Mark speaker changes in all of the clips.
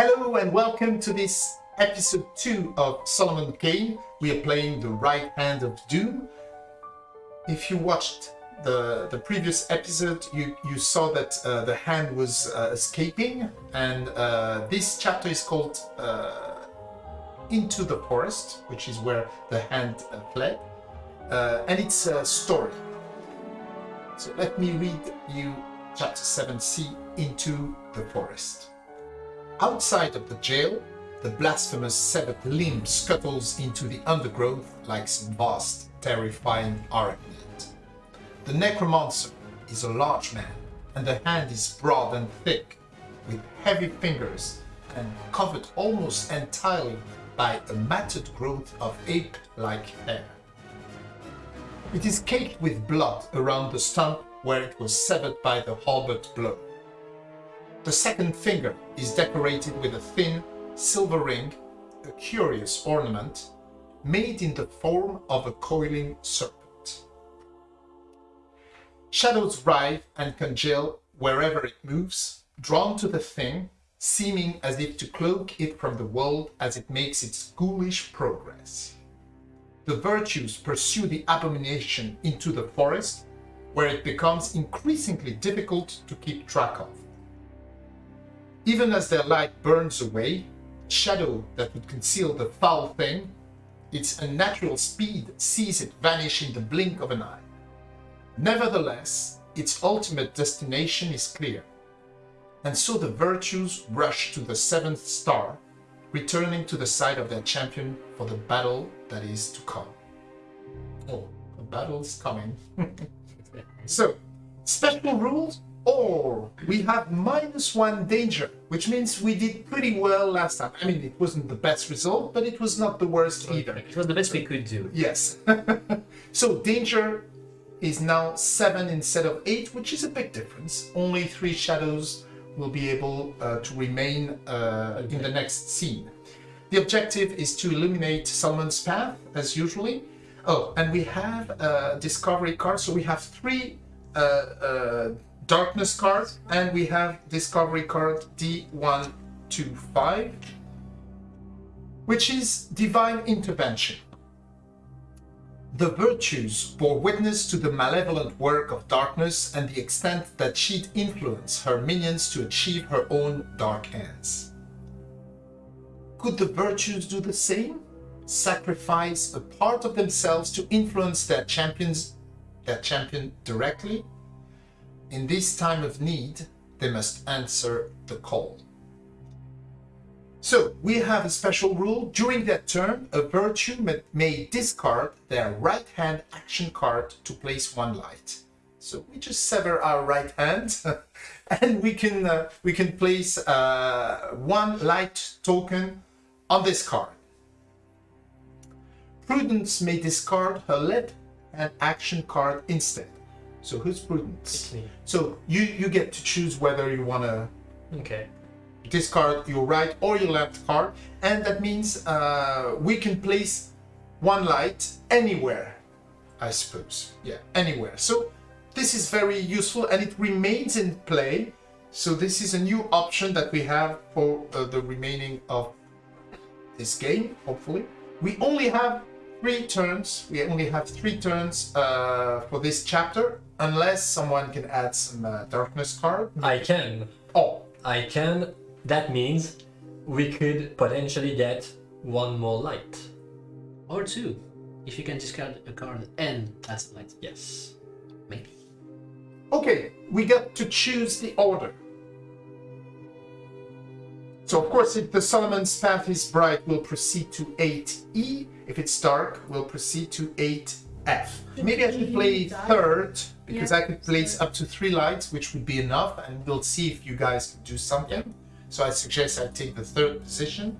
Speaker 1: Hello and welcome to this episode 2 of Solomon Kane. We are playing the right hand of Doom. If you watched the, the previous episode, you, you saw that uh, the hand was uh, escaping, and uh, this chapter is called uh, Into the Forest, which is where the hand uh, fled, uh, and it's a story. So let me read you chapter 7c Into the Forest. Outside of the jail, the blasphemous severed limb scuttles into the undergrowth like some vast, terrifying arachnid. The necromancer is a large man, and the hand is broad and thick, with heavy fingers and covered almost entirely by a matted growth of ape-like hair. It is caked with blood around the stump where it was severed by the halberd blow. The second finger is decorated with a thin silver ring, a curious ornament, made in the form of a coiling serpent. Shadows writhe and congeal wherever it moves, drawn to the thing, seeming as if to cloak it from the world as it makes its ghoulish progress. The virtues pursue the abomination into the forest, where it becomes increasingly difficult to keep track of. Even as their light burns away, shadow that would conceal the foul thing, its unnatural speed sees it vanish in the blink of an eye. Nevertheless, its ultimate destination is clear, and so the virtues rush to the seventh star, returning to the side of their champion for the battle that is to come. Oh, the battle is coming. so, special rules or we have minus one danger, which means we did pretty well last time. I mean, it wasn't the best result, but it was not the worst either.
Speaker 2: It was the best we could do.
Speaker 1: Yes. so danger is now seven instead of eight, which is a big difference. Only three shadows will be able uh, to remain uh, in the next scene. The objective is to illuminate Solomon's path, as usually. Oh, and we have a discovery card, so we have three uh, uh darkness card and we have discovery card D125 which is divine intervention. The virtues bore witness to the malevolent work of darkness and the extent that she'd influence her minions to achieve her own dark ends. Could the virtues do the same? Sacrifice a part of themselves to influence their champions, their champion directly? In this time of need, they must answer the call. So, we have a special rule. During that turn, a virtue may discard their right hand action card to place one light. So we just sever our right hand and we can uh, we can place uh, one light token on this card. Prudence may discard her left hand action card instead. So who's Prudence? So you you get to choose whether you want to
Speaker 2: Okay.
Speaker 1: discard your right or your left card, and that means uh, we can place one light anywhere, I suppose. Yeah, anywhere. So this is very useful, and it remains in play. So this is a new option that we have for uh, the remaining of this game. Hopefully, we only have three turns. We only have three turns uh, for this chapter, unless someone can add some uh, darkness card.
Speaker 2: I can.
Speaker 1: Oh,
Speaker 2: I can. That means we could potentially get one more light.
Speaker 3: Or two, if you can discard a card and last light.
Speaker 2: Yes.
Speaker 3: Maybe.
Speaker 1: okay. We got to choose the order. So of course, if the Solomon's path is bright, we'll proceed to 8E. If it's dark, we'll proceed to 8F. Maybe I should play third, because I could place up to three lights, which would be enough, and we'll see if you guys can do something. So I suggest I take the third position.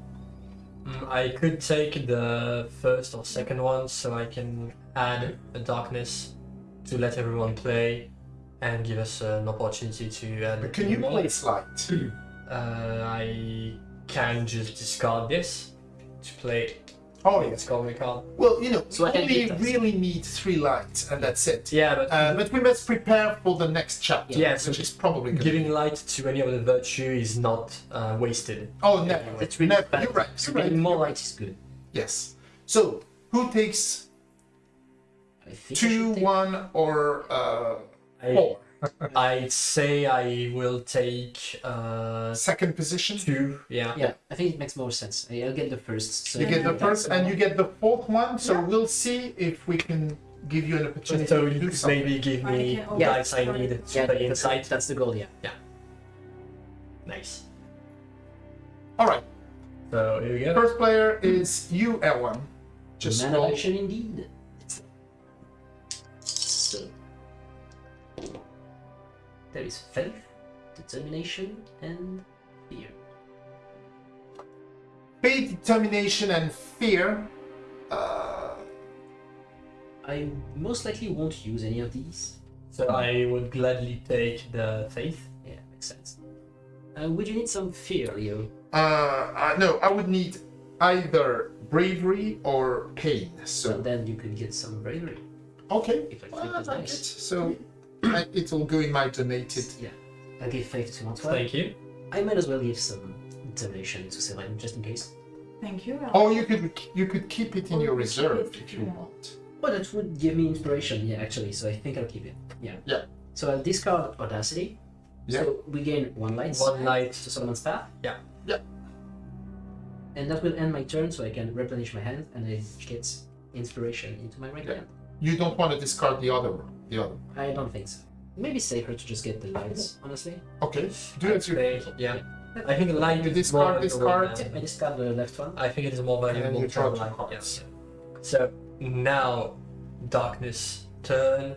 Speaker 2: Mm, I could take the first or second one so I can add a darkness to let everyone play and give us an opportunity to add.
Speaker 1: But can you place light?
Speaker 2: Uh, I can just discard this to play
Speaker 1: Oh,
Speaker 2: It's called me card.
Speaker 1: Well, you know,
Speaker 3: So I
Speaker 1: we only really need three lights, and that's it.
Speaker 2: Yeah, but
Speaker 1: Uh, but we must prepare for the next chapter,
Speaker 2: Yeah, so
Speaker 1: which is probably
Speaker 2: giving
Speaker 1: be-
Speaker 2: light to any other virtue is not uh, wasted.
Speaker 1: Oh, never.
Speaker 3: It's really
Speaker 1: never.
Speaker 3: bad.
Speaker 1: You're right.
Speaker 3: So
Speaker 1: You're right.
Speaker 3: more light is good.
Speaker 1: Yes. So, who takes
Speaker 3: I think
Speaker 1: two,
Speaker 3: take-
Speaker 1: one, or uh,
Speaker 2: I,
Speaker 1: four?
Speaker 2: I'd say I will take uh,
Speaker 1: Second position.
Speaker 2: two. Yeah.
Speaker 3: Yeah, I think it makes more sense. I- I'll get the first. So
Speaker 1: You get the first, and you get the fourth one. So
Speaker 4: Yeah.
Speaker 1: we'll see if we can give you an opportunity
Speaker 2: So
Speaker 1: to
Speaker 2: you
Speaker 1: do
Speaker 2: could maybe give me
Speaker 4: can
Speaker 2: the
Speaker 3: always
Speaker 2: dice I need to
Speaker 3: Yeah,
Speaker 2: play
Speaker 3: that's,
Speaker 2: inside.
Speaker 3: that's the goal. Yeah. Yeah.
Speaker 2: Nice.
Speaker 1: All right.
Speaker 2: So here we go.
Speaker 1: First player is you, Erwan. Just
Speaker 3: Man
Speaker 1: roll.
Speaker 3: of action indeed. So there is faith, determination, and fear.
Speaker 1: Faith, determination, and fear. Uh,
Speaker 3: I most likely won't use any of these.
Speaker 2: So I would gladly take the faith.
Speaker 3: Yeah, makes sense. Uh, would you need some fear, Leo?
Speaker 1: uh, uh, no, I would need either bravery or pain.
Speaker 3: So
Speaker 1: So
Speaker 3: then you could get some bravery
Speaker 1: okay,
Speaker 3: if I
Speaker 1: well,
Speaker 3: flip
Speaker 1: I
Speaker 3: this
Speaker 1: like it.
Speaker 3: dice.
Speaker 1: So I, it'll go in my donated.
Speaker 3: Yeah, I'll give faith to Antoine.
Speaker 2: Thank you.
Speaker 3: I might as well give some determination to Celine just in case.
Speaker 4: Thank you.
Speaker 1: Or you could you could keep it in
Speaker 4: Or
Speaker 1: your
Speaker 4: you could keep
Speaker 1: reserve
Speaker 4: it,
Speaker 1: if you
Speaker 4: yeah.
Speaker 1: want.
Speaker 3: Oh, that would give me inspiration, yeah, actually, so I think I'll keep it. Yeah.
Speaker 1: Yeah.
Speaker 3: So I'll discard Audacity.
Speaker 1: Yeah.
Speaker 3: So we gain one light
Speaker 2: One light.
Speaker 3: to Solomon's Path.
Speaker 2: Yeah.
Speaker 1: Yeah.
Speaker 3: And that will end my turn, so I can replenish my hand and I get inspiration into my right
Speaker 1: Yeah.
Speaker 3: hand.
Speaker 1: You don't want to discard the other one. The other.
Speaker 3: I don't think so. Maybe safer to just get the lights, honestly.
Speaker 1: Okay. Do
Speaker 2: I'd
Speaker 1: it.
Speaker 2: say, yeah. I think the light
Speaker 1: You
Speaker 2: is more
Speaker 1: discard this card.
Speaker 2: than-
Speaker 3: I discard the left one.
Speaker 2: I think it is more
Speaker 1: And
Speaker 2: valuable
Speaker 1: you
Speaker 2: to
Speaker 1: draw
Speaker 2: have light.
Speaker 1: cards.
Speaker 2: Yeah. So now, darkness turn.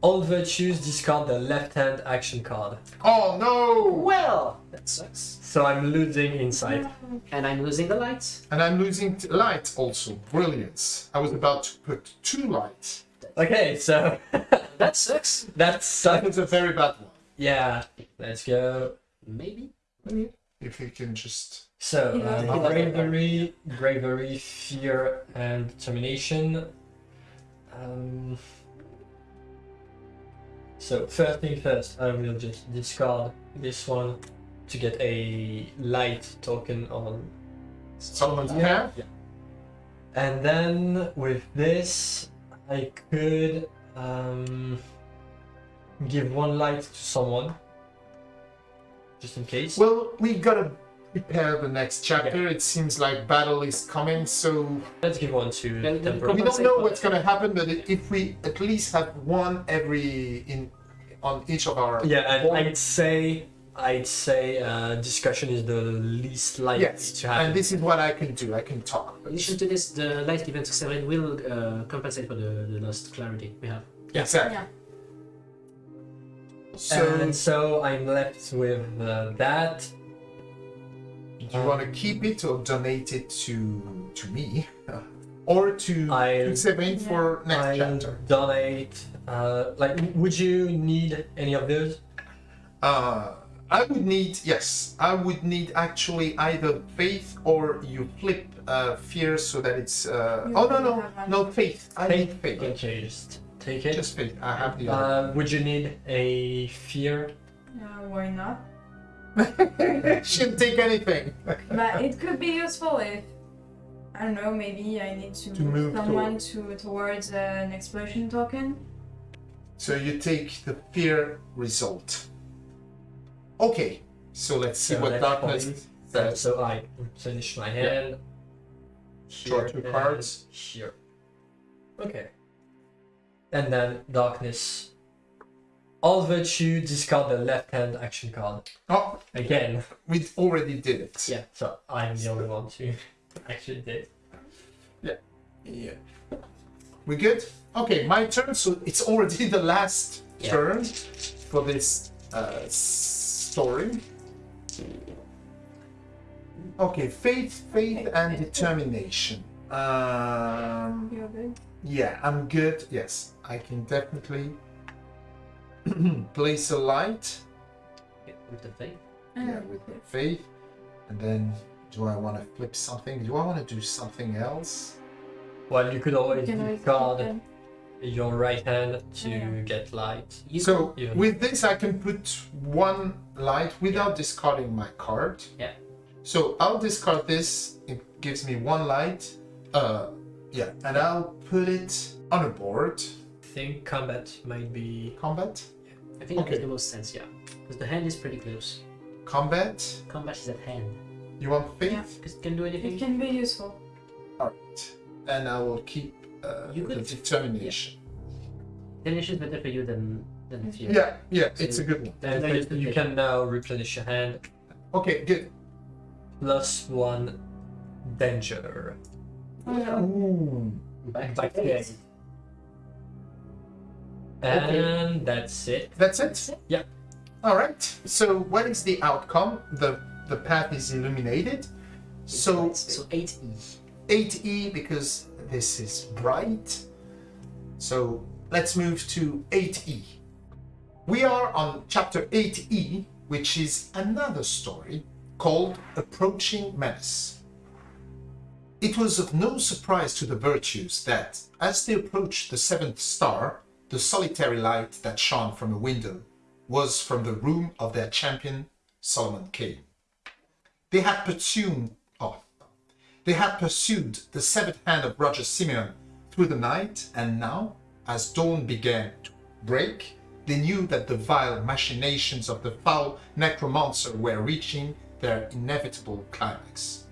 Speaker 2: All virtues discard the left hand action card.
Speaker 1: Oh no!
Speaker 3: Well, that sucks.
Speaker 2: So I'm losing insight.
Speaker 3: And I'm losing the lights.
Speaker 1: And I'm losing t- light also. Brilliance. I was about to put two lights.
Speaker 2: Okay, so
Speaker 3: That sucks.
Speaker 1: That
Speaker 2: uh,
Speaker 1: was a very bad one.
Speaker 2: yeah. Let's go.
Speaker 3: Maybe. Maybe.
Speaker 1: If you can just.
Speaker 2: So
Speaker 4: Yeah.
Speaker 2: uh, bravery, bravery, fear, and determination. Um, so first thing first, I will just discard this one to get a light token on
Speaker 1: Solomon's
Speaker 2: Yeah.
Speaker 1: Path?
Speaker 2: And then with this, I could um, give one light to someone, just in case.
Speaker 1: Well, we gotta prepare the next chapter. It seems like battle is coming, so
Speaker 2: Let's give one to
Speaker 3: Well,
Speaker 2: Temporal.
Speaker 1: we don't know what's gonna happen. But if we at least have one every in on each of our
Speaker 2: Yeah, and I'd say I'd say uh, discussion is the least likely
Speaker 1: yes,
Speaker 2: to happen.
Speaker 1: and this is what I can do. I can talk.
Speaker 3: In addition to this, the light given to Severin will uh, compensate for the, the lost clarity we have.
Speaker 2: Yeah.
Speaker 1: Exactly.
Speaker 4: Yeah.
Speaker 1: So,
Speaker 2: and so I'm left with uh, that.
Speaker 1: do you want to keep it or donate it to to me, or to
Speaker 2: I-
Speaker 1: to Severin for next
Speaker 2: I
Speaker 1: chapter?
Speaker 2: donate. Uh, like, would you need any of those?
Speaker 1: Uh, I would need yes, I would need actually either faith or you flip uh, fear so that it's. Uh, oh no no no faith. I need faith.
Speaker 2: Okay, just take it.
Speaker 1: Just faith. I have the other.
Speaker 2: Uh, would you need a fear?
Speaker 4: Uh, why not?
Speaker 1: Shouldn't take anything.
Speaker 4: but it could be useful if I don't know. Maybe I need to,
Speaker 1: To move
Speaker 4: someone to towards uh, an explosion token.
Speaker 1: So you take the fear result. Okay, so let's see
Speaker 2: So
Speaker 1: what darkness says.
Speaker 2: So I finish my hand.
Speaker 1: Draw
Speaker 2: Here
Speaker 1: two cards.
Speaker 2: Here. Okay. And then darkness. All virtue discard the left hand action card.
Speaker 1: Oh,
Speaker 2: Again.
Speaker 1: we already did it.
Speaker 2: Yeah. So I'm the only one to actually did.
Speaker 1: Yeah. We good? Okay, my turn. So it's already the last
Speaker 3: Yeah.
Speaker 1: turn for this uh, story. Okay, faith, faith, and determination. Um,
Speaker 4: You're good.
Speaker 1: yeah, I'm good. Yes, I can definitely place a light.
Speaker 3: With the faith.
Speaker 1: Yeah,
Speaker 4: Ah,
Speaker 1: with the faith, and then Do I want to flip something? Do I want to do something else?
Speaker 2: Well, you could always
Speaker 4: You can always
Speaker 2: discard
Speaker 4: flip them.
Speaker 2: Your right hand to
Speaker 4: Yeah.
Speaker 2: get light.
Speaker 3: You
Speaker 1: So
Speaker 2: even-
Speaker 1: with this, I can put one light without discarding my card.
Speaker 3: Yeah.
Speaker 1: So I'll discard this. It gives me one light. Uh, yeah, and I'll put it on a board.
Speaker 2: I think combat might be.
Speaker 1: Combat.
Speaker 3: Yeah, I think that makes the most sense, yeah. Because the hand is pretty close.
Speaker 1: Combat.
Speaker 3: Combat is at hand.
Speaker 1: You want faith?
Speaker 4: Yeah.
Speaker 3: Because it can do anything.
Speaker 4: It can be useful.
Speaker 1: All right. And I will keep uh,
Speaker 3: You
Speaker 1: the
Speaker 3: could-
Speaker 1: determination.
Speaker 3: Detonation is better for you than than fear.
Speaker 1: Yeah, yeah,
Speaker 3: So
Speaker 1: it's a good one.
Speaker 3: Then
Speaker 2: And you can now replenish your hand.
Speaker 1: Okay, good.
Speaker 2: Plus one danger.
Speaker 4: Oh, yeah.
Speaker 1: Ooh.
Speaker 3: Back,
Speaker 2: Back
Speaker 3: to
Speaker 2: to
Speaker 3: eight.
Speaker 2: eight. And that's it.
Speaker 1: That's it.
Speaker 2: Yeah.
Speaker 1: All right. So what is the outcome? The the path is illuminated. So
Speaker 3: so eight E.
Speaker 1: 8e because this is bright. So let's move to 8e. We are on chapter 8e, which is another story called Approaching Menace. It was of no surprise to the virtues that, as they approached the seventh star, the solitary light that shone from a window was from the room of their champion, Solomon Kane. They had pursued, they had pursued the severed hand of Roger Simeon through the night, and now, as dawn began to break, they knew that the vile machinations of the foul necromancer were reaching their inevitable climax.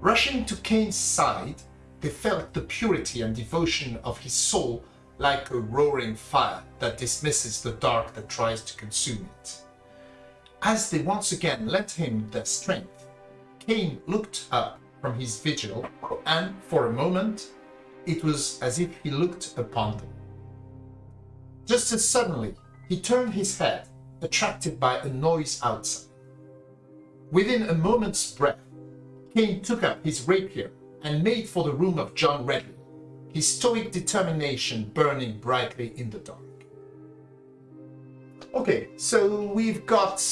Speaker 1: Rushing to Kane's side, they felt the purity and devotion of his soul like a roaring fire that dismisses the dark that tries to consume it. As they once again lent him their strength, Kane looked up from his vigil, and for a moment it was as if he looked upon them. Just as suddenly, he turned his head, attracted by a noise outside. Within a moment's breath, Kane took up his rapier and made for the room of John Redley, his stoic determination burning brightly in the dark. Okay, so we've got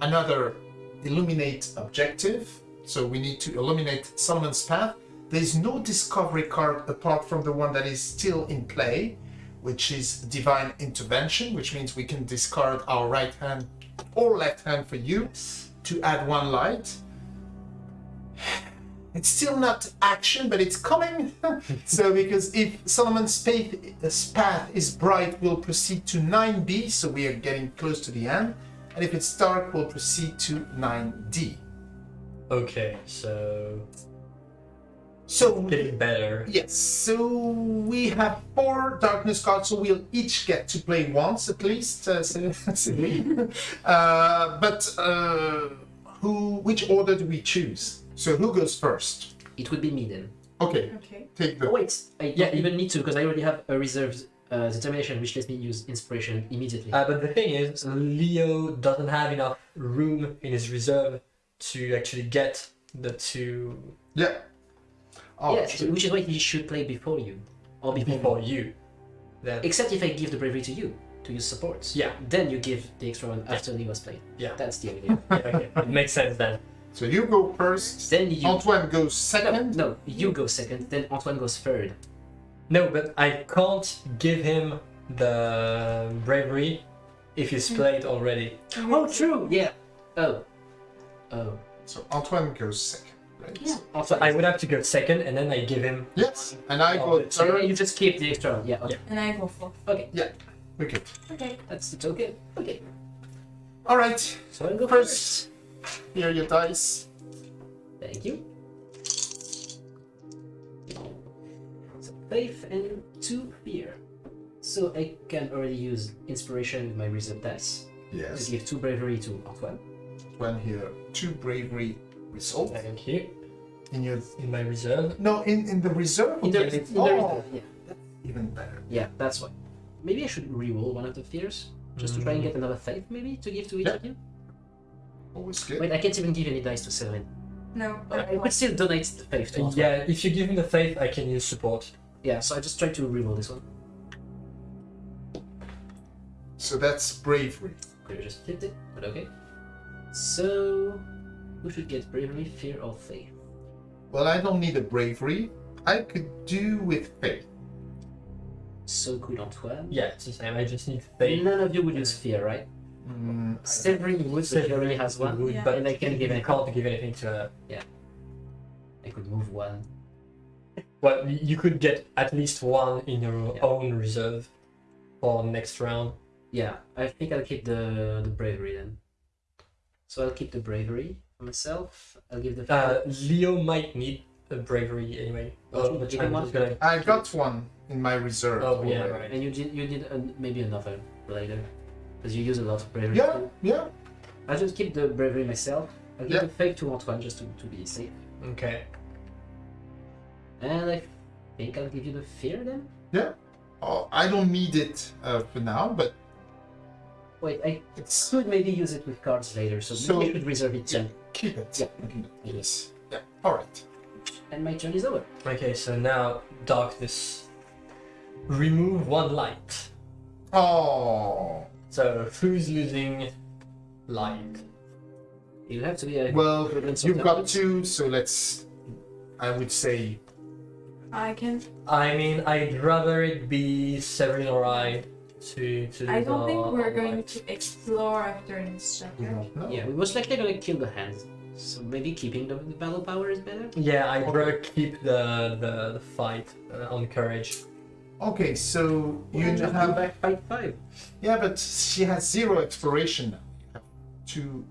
Speaker 1: another illuminate objective. So we need to illuminate Solomon's path. There's no discovery card apart from the one that is still in play, which is divine intervention, which means we can discard our right hand or left hand for you to add one light. It's still not action, but it's coming. so because if Solomon's path, uh, path is bright, we'll proceed to 9b, so we are getting close to the end. And if it's dark, we'll proceed to 9d.
Speaker 2: Okay, so
Speaker 1: So
Speaker 2: getting better.
Speaker 1: yes, so we have four darkness cards, so we'll each get to play once at least. Uh, so- uh, but uh, who? Which order do we choose? So who goes first?
Speaker 3: It would be me then.
Speaker 1: Okay,
Speaker 4: Okay.
Speaker 1: take the.
Speaker 3: Oh wait, I
Speaker 2: Yeah,
Speaker 3: don't even need to because I already have a reserved uh, determination which lets me use inspiration immediately.
Speaker 2: Uh, but the thing is, Leo doesn't have enough room in his reserve to actually get the two
Speaker 1: Yeah. Oh,
Speaker 3: yes, which is why he should play before you, or before,
Speaker 2: before
Speaker 3: me.
Speaker 2: you. Then
Speaker 3: Except if I give the bravery to you to use supports.
Speaker 2: Yeah.
Speaker 3: Then you give the extra one after Leo's played.
Speaker 2: Yeah.
Speaker 3: That's the idea.
Speaker 2: yeah, okay, it makes sense then.
Speaker 1: So you go first.
Speaker 3: then you.
Speaker 1: Antoine goes
Speaker 3: No,
Speaker 1: second.
Speaker 3: no, you go second. Then Antoine goes third.
Speaker 2: No, but I can't give him the bravery if he's hmm. played already.
Speaker 3: Oh, true. Yeah. Oh. Oh.
Speaker 1: So Antoine goes second, right?
Speaker 3: Yeah.
Speaker 2: So I would have to go second, and then I give him.
Speaker 1: Yes, and I
Speaker 2: Oh,
Speaker 1: go
Speaker 2: but-
Speaker 3: So you just keep the extra one. Yeah. Okay.
Speaker 4: And I go for.
Speaker 3: Okay.
Speaker 1: Okay.
Speaker 4: Okay.
Speaker 3: That's it's okay. Okay.
Speaker 1: All right.
Speaker 3: So I go
Speaker 1: First.
Speaker 3: first.
Speaker 1: Here are your dice.
Speaker 3: Thank you. So faith and two fear. So I can already use inspiration with my reserve dice to
Speaker 1: Yes.
Speaker 3: give two bravery to Antoine.
Speaker 1: Antoine here. Two bravery result
Speaker 2: Thank you.
Speaker 1: in your.
Speaker 2: In my reserve.
Speaker 1: No, in in the reserve.
Speaker 3: In the,
Speaker 1: Okay.
Speaker 3: in the
Speaker 1: Oh,
Speaker 3: reserve, yeah.
Speaker 1: even better.
Speaker 3: Yeah, that's why. Maybe I should re-roll one of the fears just to try and get mm. another faith, maybe to give to each
Speaker 1: Yeah.
Speaker 3: of you.
Speaker 1: Always good.
Speaker 3: Wait, I can't even give any dice to Selwyn.
Speaker 4: No.
Speaker 3: I could still donate the faith to Antoine.
Speaker 2: Yeah, if you give him the faith, I can use support.
Speaker 3: Yeah, so I just try to re-roll this one.
Speaker 1: So that's bravery.
Speaker 3: Could have just flipped it, but okay. So we should get bravery, fear, or faith?
Speaker 1: Well, I don't need a bravery. I could do with faith.
Speaker 3: So could Antoine.
Speaker 2: Yeah, it's the same. I just need faith.
Speaker 3: None of you would use fear, right?
Speaker 1: Mm,
Speaker 3: Severin would, but he already has one.
Speaker 2: Would,
Speaker 4: Yeah.
Speaker 2: but
Speaker 3: And I can give
Speaker 2: you
Speaker 3: it-
Speaker 2: can't give anything to her.
Speaker 3: I could move one.
Speaker 2: Well, you could get at least one in your
Speaker 3: Yeah.
Speaker 2: own reserve for next round.
Speaker 3: Yeah, I think I'll keep the the bravery then. So I'll keep the bravery for myself. I'll give the
Speaker 2: Uh, Leo might need a bravery anyway.
Speaker 3: Oh,
Speaker 2: the
Speaker 3: give
Speaker 2: time
Speaker 3: him
Speaker 2: is
Speaker 3: one?
Speaker 2: gonna.
Speaker 1: I got one in my reserve.
Speaker 2: Oh, yeah, right.
Speaker 3: and you did you did an, maybe another later because you use a lot of bravery.
Speaker 1: Yeah,
Speaker 3: too.
Speaker 1: yeah.
Speaker 3: I'll just keep the bravery myself. I'll give
Speaker 1: Yeah.
Speaker 3: the faith to Antoine just to, to be safe.
Speaker 2: Okay.
Speaker 3: And I think I'll give you the fear then.
Speaker 1: Oh, I don't need it uh, for now, but
Speaker 3: Wait, I
Speaker 1: it's
Speaker 3: could maybe use it with cards later, so,
Speaker 1: So-
Speaker 3: maybe I should reserve it too.
Speaker 1: keep it.
Speaker 3: Yeah.
Speaker 1: Keep it. Yes. Yeah. All right.
Speaker 3: And my turn is over.
Speaker 2: Okay, so now darkness. Remove one light.
Speaker 1: Oh.
Speaker 2: So who's losing light?
Speaker 3: You have to be a
Speaker 1: Well, you've got two, so let's. I would say
Speaker 4: I can.
Speaker 2: I mean, I'd rather it be Severin or I to to.
Speaker 4: I don't think we're going
Speaker 2: light.
Speaker 4: to explore after this
Speaker 1: we
Speaker 4: chapter.
Speaker 1: don't.
Speaker 3: Yeah, we most likely gonna kill the hands. So maybe keeping the, the battle power is better.
Speaker 2: Yeah, I'd
Speaker 1: Okay.
Speaker 2: rather keep the the, the fight uh, on courage.
Speaker 1: Okay, so you
Speaker 3: And just
Speaker 1: have.
Speaker 3: back fight five.
Speaker 1: Yeah, but she has zero exploration now. You have two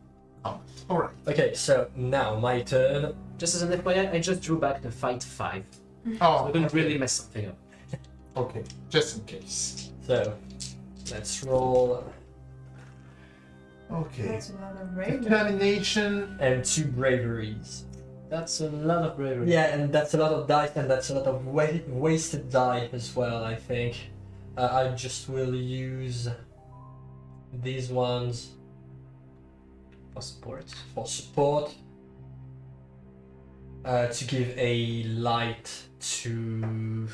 Speaker 1: comments. All right.
Speaker 2: Okay, so now my turn.
Speaker 3: Just as an FYI, I just drew back the fight five.
Speaker 1: Oh,
Speaker 3: I couldn't
Speaker 1: okay.
Speaker 3: really mess something up.
Speaker 1: Okay, just in case.
Speaker 2: So let's roll
Speaker 1: Okay.
Speaker 4: That's a lot of bravery.
Speaker 1: Determination.
Speaker 2: and two braveries.
Speaker 3: That's a lot of bravery.
Speaker 2: Yeah, and that's a lot of dice, and that's a lot of wa- wasted die as well. I think uh, I just will use these ones
Speaker 3: For support.
Speaker 2: for support uh, to give a light to.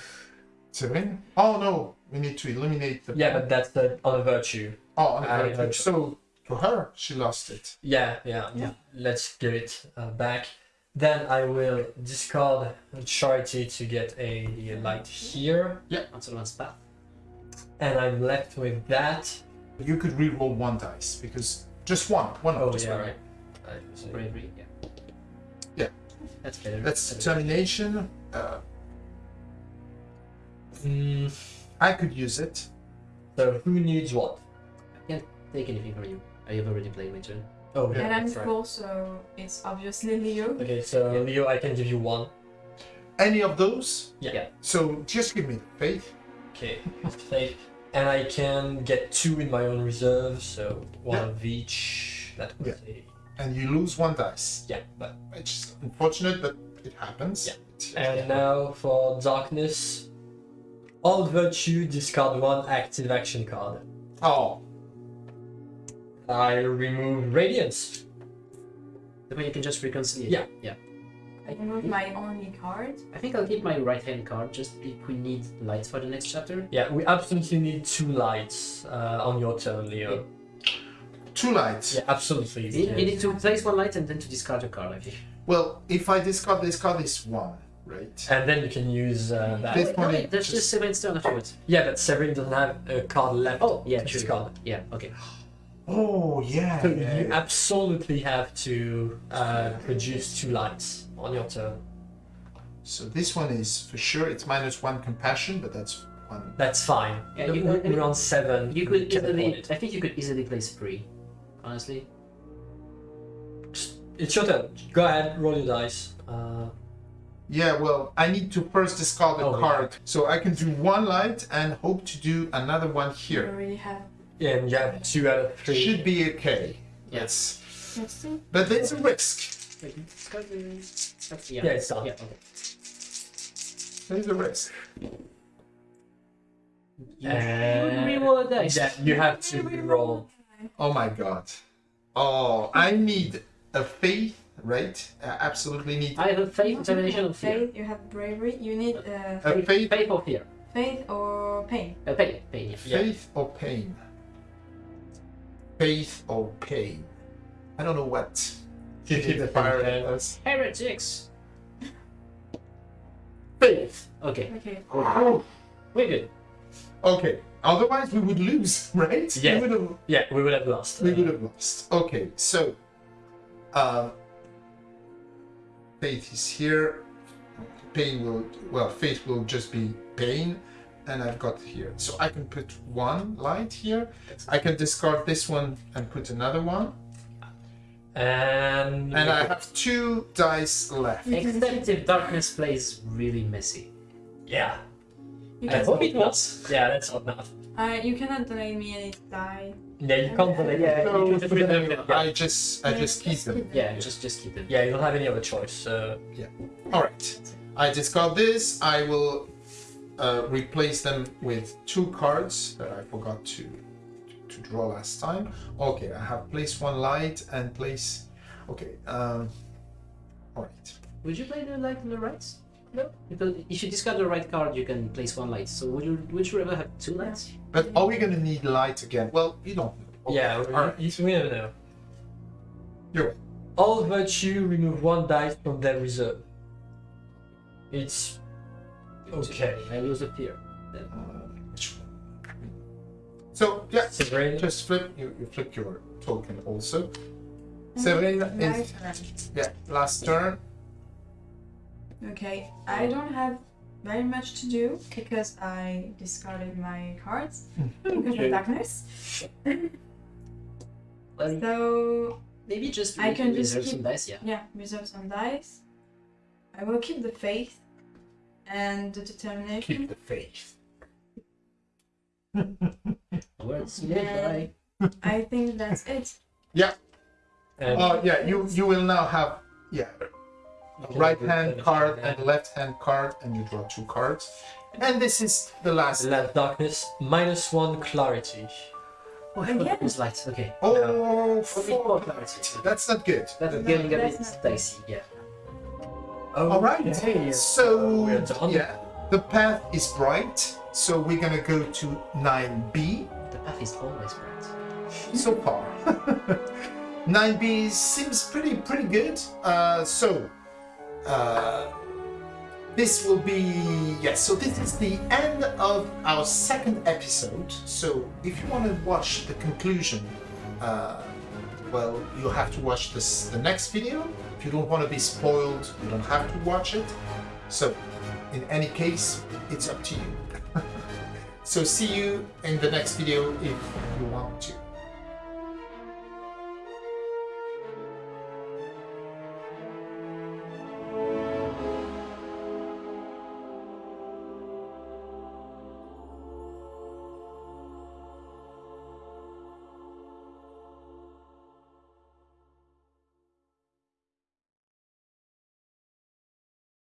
Speaker 1: Seven. Oh no, we need to eliminate the.
Speaker 2: Yeah, but that's the on a virtue.
Speaker 1: Oh,
Speaker 2: I-
Speaker 1: okay.
Speaker 2: I-
Speaker 1: so to her, she lost it.
Speaker 2: Yeah, yeah.
Speaker 4: Yeah.
Speaker 2: Let's give it uh, back. Then I will discard charity to get a light here, Yeah.
Speaker 3: Onto one's path.
Speaker 2: and I'm left with that.
Speaker 1: You could re-roll one dice because just one, one.
Speaker 2: Oh
Speaker 1: just
Speaker 2: yeah,
Speaker 1: one.
Speaker 2: right. Right, so-
Speaker 3: Bravery, yeah.
Speaker 1: Yeah.
Speaker 3: That's better.
Speaker 1: That's determination. Uh,
Speaker 2: Mm,
Speaker 1: I could use it.
Speaker 2: so who needs what?
Speaker 3: I can't take anything from you. I have already played my turn.
Speaker 2: Oh yeah,
Speaker 4: and I'm
Speaker 2: that's right.
Speaker 4: full, so it's obviously Leo.
Speaker 2: Okay, so
Speaker 3: Yeah.
Speaker 2: Leo, I can give you one.
Speaker 1: Any of those?
Speaker 2: Yeah.
Speaker 3: Yeah.
Speaker 1: So just give me the faith.
Speaker 2: Okay, safe. And I can get two in my own reserve, so one
Speaker 1: Yeah.
Speaker 2: of each. That was a
Speaker 1: and you lose one dice.
Speaker 2: yeah, but
Speaker 1: Which is unfortunate, but it happens.
Speaker 2: Yeah.
Speaker 1: It-
Speaker 2: And now for darkness, all virtue discard one active action card.
Speaker 1: Oh,
Speaker 2: I remove radiance.
Speaker 3: The way you can just reconcile.
Speaker 2: Yeah.
Speaker 3: Yeah.
Speaker 4: I remove my only card.
Speaker 3: I think I'll keep my right hand card just if we need lights for the next chapter.
Speaker 2: Yeah, we absolutely need two lights uh, on your turn, Leo.
Speaker 1: Two lights.
Speaker 2: Yeah, absolutely.
Speaker 3: You, you need to place one light and then to discard a card, I think.
Speaker 1: Well, if I discard this card, it's one, right?
Speaker 2: And then you can use uh, that.
Speaker 1: This
Speaker 3: Wait, no, wait, that's
Speaker 1: just-
Speaker 3: just Seven's turn afterwards.
Speaker 2: Yeah, but Severin doesn't have a card left.
Speaker 3: Oh, yeah,
Speaker 2: to
Speaker 3: true.
Speaker 2: discard.
Speaker 3: Yeah, okay.
Speaker 1: Oh, yeah.
Speaker 2: So
Speaker 1: yeah,
Speaker 2: you
Speaker 1: yeah.
Speaker 2: absolutely have to uh, produce two lights on your turn.
Speaker 1: So this one is for sure. It's minus one compassion, but that's one.
Speaker 2: That's fine.
Speaker 3: Yeah, you-
Speaker 2: we're, we're on seven.
Speaker 3: You could easily. I think you could easily place three, honestly.
Speaker 2: It's your turn. Go ahead, roll your dice. Uh,
Speaker 1: Yeah, well, I need to first discard a
Speaker 2: Oh, yeah.
Speaker 1: card, so I can do one light and hope to do another one
Speaker 4: You
Speaker 1: here.
Speaker 4: already have.
Speaker 2: yeah, and you have two out of three.
Speaker 1: Should be okay.
Speaker 3: Yes.
Speaker 4: Let's.
Speaker 1: But there's a risk.
Speaker 3: Wait, discard that's-
Speaker 2: Yeah, it's done.
Speaker 3: Yeah, okay.
Speaker 1: There's a risk.
Speaker 3: You
Speaker 2: Uh,
Speaker 3: should reroll a dice.
Speaker 2: Yeah, you have to roll.
Speaker 1: Oh my god. Oh, I need a faith, right? I absolutely need
Speaker 3: I have a faith,
Speaker 4: You
Speaker 3: determination,
Speaker 4: have
Speaker 3: or fear.
Speaker 4: faith, you have bravery, you need uh,
Speaker 1: a faith,
Speaker 3: Faith or fear?
Speaker 4: faith or pain.
Speaker 3: Uh, pain, pain, yeah.
Speaker 2: Yeah.
Speaker 1: faith or pain. Faith or pain. I don't know what. You keep the fire arrows.
Speaker 3: Heretics!
Speaker 1: Faith.
Speaker 3: Okay,
Speaker 4: Okay. Oh.
Speaker 3: we're good.
Speaker 1: Okay. Otherwise, we would lose, right?
Speaker 2: Yeah.
Speaker 1: We have,
Speaker 2: Yeah, we would have lost.
Speaker 1: we would have lost. Okay. So, uh, Faith is here. Pain will well. Faith will just be pain, and I've got here. So I can put one light here. I can discard this one and put another one,
Speaker 2: And
Speaker 1: and I have two dice left.
Speaker 3: Except if darkness plays really messy.
Speaker 2: yeah,
Speaker 4: You,
Speaker 3: I
Speaker 4: can,
Speaker 3: hope it was.
Speaker 2: yeah, that's not enough.
Speaker 4: uh, you cannot donate me any die.
Speaker 2: Yeah, you can't delay.
Speaker 3: Yeah,
Speaker 1: So
Speaker 3: you can put them.
Speaker 2: Yeah.
Speaker 1: I just I just keep them.
Speaker 3: Yeah, just just keep them.
Speaker 2: Yeah, you don't have any other choice. So
Speaker 1: All right. I discard this. I will uh, replace them with two cards that I forgot to to draw last time. Okay, I have place one light and place. Okay. Um. All right.
Speaker 3: Would you play the light on the right? No. Because if you discard the right card, you can place one light. So would you would you rather have two lights?
Speaker 1: But are we gonna need light again? Well, you don't. know.
Speaker 2: yeah, we,
Speaker 1: All right.
Speaker 2: you- we never know.
Speaker 1: You're right.
Speaker 2: All virtue remove one dice from their reserve. It's okay.
Speaker 3: I lose a fear.
Speaker 1: So yeah,
Speaker 2: Severine,
Speaker 1: just flip. You, you flip your token also. Mm-hmm.
Speaker 4: Severine
Speaker 1: is
Speaker 4: turn.
Speaker 1: yeah. Last turn.
Speaker 4: Okay, I don't have very much to do because I discarded my cards hmm, because
Speaker 2: Okay.
Speaker 4: of darkness.
Speaker 3: Well,
Speaker 4: So
Speaker 3: maybe just
Speaker 4: I can just keep-
Speaker 3: some dice. Yeah.
Speaker 4: yeah, reserve some dice. I will keep the faith and the determination.
Speaker 1: Keep the faith.
Speaker 3: Words
Speaker 4: Yeah.
Speaker 3: goodbye.
Speaker 4: I think that's it.
Speaker 2: and
Speaker 1: Oh yeah. You you will now have yeah.
Speaker 2: You can
Speaker 1: right
Speaker 2: do
Speaker 1: hand card and left hand card, and you draw two cards. And this is the last.
Speaker 2: Last darkness minus one clarity.
Speaker 3: Oh, I forgot
Speaker 4: Again?
Speaker 3: those lights. Okay.
Speaker 1: Oh,
Speaker 3: Only
Speaker 1: four.
Speaker 3: four clarity.
Speaker 1: That's not good.
Speaker 3: That's
Speaker 4: No,
Speaker 3: getting a
Speaker 4: that's
Speaker 3: bit
Speaker 4: not-
Speaker 3: dicey. Yeah.
Speaker 2: Oh,
Speaker 1: All right.
Speaker 2: okay.
Speaker 1: So
Speaker 2: we're done.
Speaker 1: yeah, the path is bright. So we're gonna go to nine B
Speaker 3: The path is always bright.
Speaker 1: so far. Nine B seems pretty pretty good. Uh, so uh, this will be yes. So this is the end of our second episode. So if you want to watch the conclusion, uh, well, you have to watch this the next video. If you don't want to be spoiled, you don't have to watch it. So in any case, it's up to you. so see you in the next video if you want to.